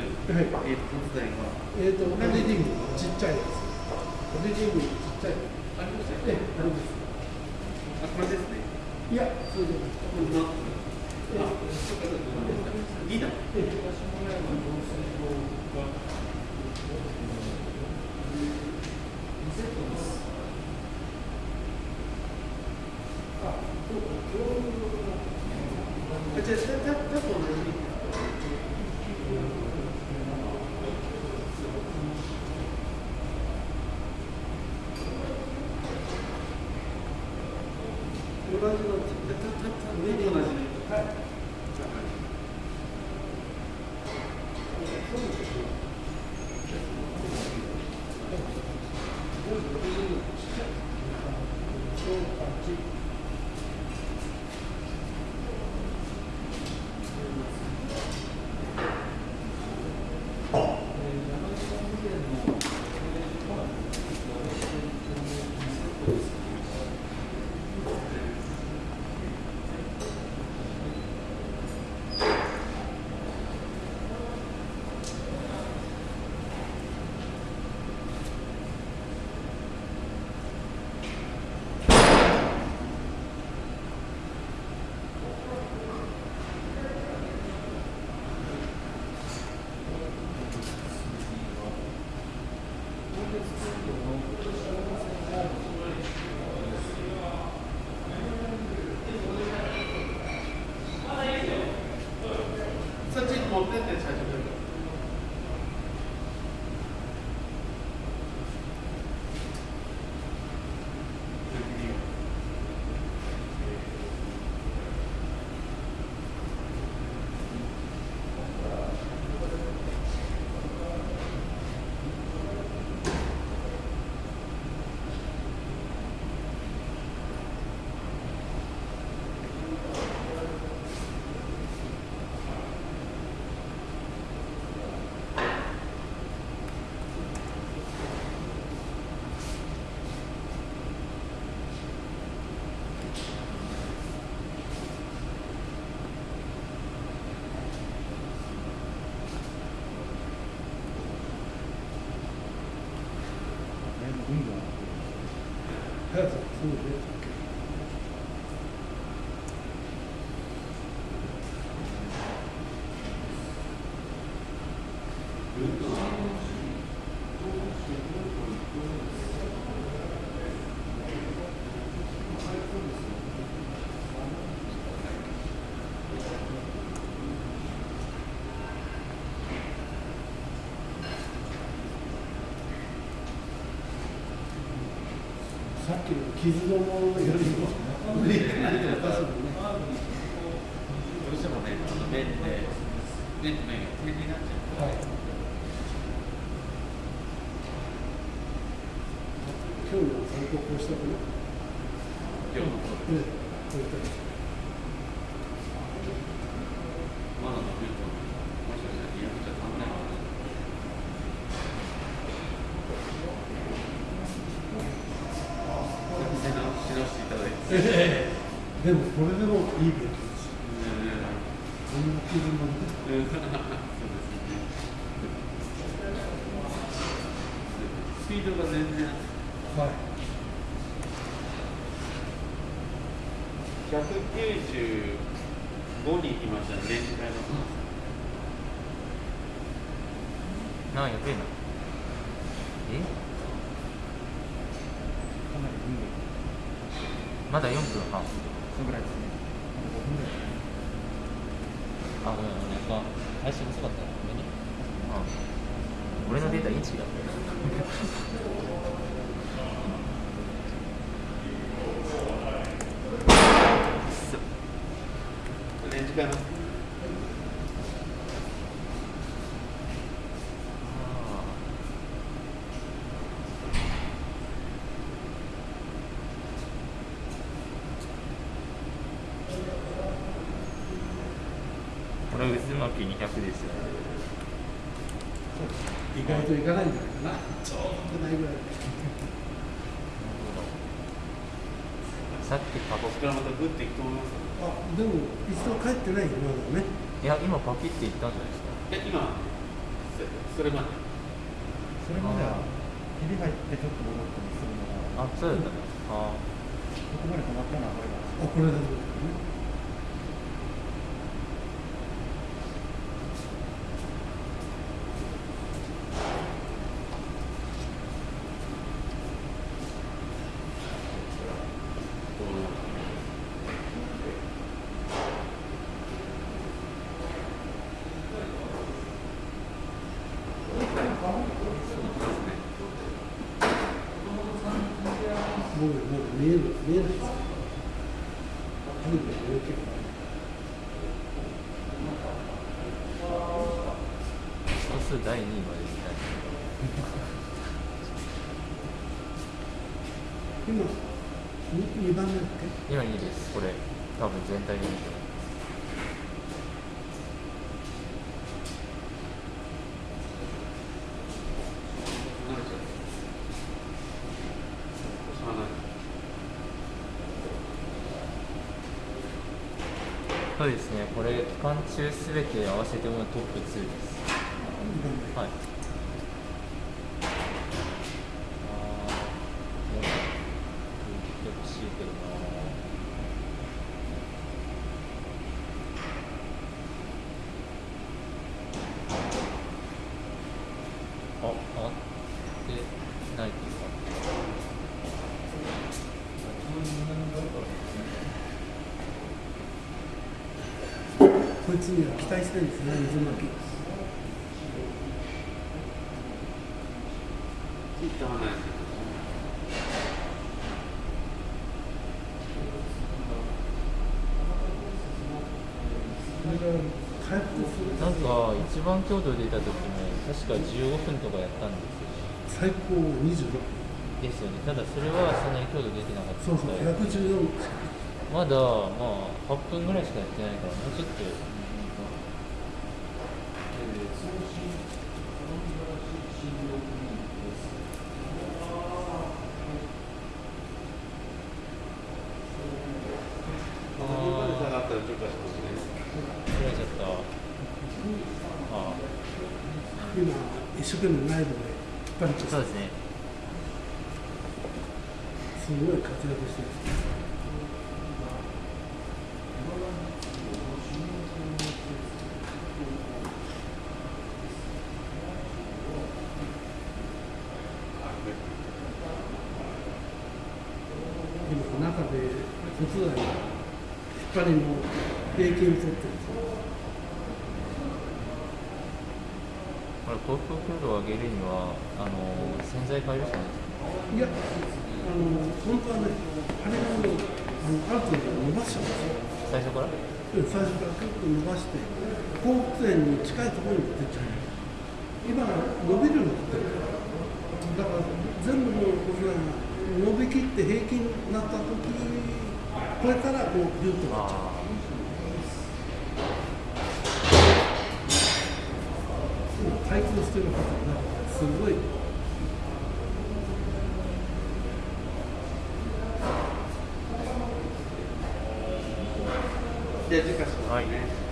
る、はいえー、と突材は、えっ、と、ボディリングちっちゃいです。ボディリングちっちゃい。ありましたええよね。、あれです。あ、これですね。いや、そうじゃない。こんな。あ、そうか、そうか。2だ。ええあ、じゃあ、た、た、たと同じ。同じの、た、た、た、上で同じね。はい。そっちに持ってって、っきの傷のものよりも、無理かなりおかしいもんね。どうしてもね、あの面で、面と面が点になっちゃう。はい。今日の参考こうしたかな。今日のこええ、こういったまだ伸びると、もしかしたらリアクじゃ足んないかな。背直し直していただいて。ええ、でもこれでもいい病気です。こんな傷なんで。うんそうですね。スピードが全然。はい。195に行きましたね、レンジ変えます。なんやべえなえかなり分でまだ4分半そのぐらい。ですねあと5分ぐらい。あごめんごめんやっぱ配信遅かったらごめんねうん俺のデータインチキだったよレンジ変えます。これ渦巻き200ですよ意外といかないんじゃないかな。ちょうどないぐら。い。さっきパコここからまたグッていくと思いますあでも一度帰ってないよまだね。いや今パキっていったんじゃないですか。え今そそれまで？それまではひび入ってちょっと戻ったりするのが。あそうだったねあここまで止まったのはこれがあこれだねもうもう見える見えないです初めて大きく素数第2位までみたい今二二番目だっけ？今2位です。これ多分全体で見ても慣れちゃうしゃあないそうですね。これ期間中すべて合わせてもトップ2です。はい。あーもう言ってほしいけどなあ、あってないです。かこいつには期待したいんですね水巻なんか一番強度出た時も確か15分とかやったんですよ。最高26ですよね。ただそれはそんなに強度出てなかった。そうそうから114まだまあ8分ぐらいしかやってないからもうちょっと今一生懸命内部で引っ張りあとそうですね。すごい活躍してる今中で骨材引っ張りの平均を取ってるんですよこれ航空強度を上げるにはあの洗剤変えるしかないですいや、あの、本当はね、あれがあの、あの、ある程度伸ばしちゃうんですよ。最初から最初から結構伸ばして、放物線に近いところに出ちゃう。今、伸びるようになってだから、全部のこれが伸びきって平均になった時これからこう、ビュッとなっちゃう。あ対抗してるから、なすごい。じゃあ次回しますね、はい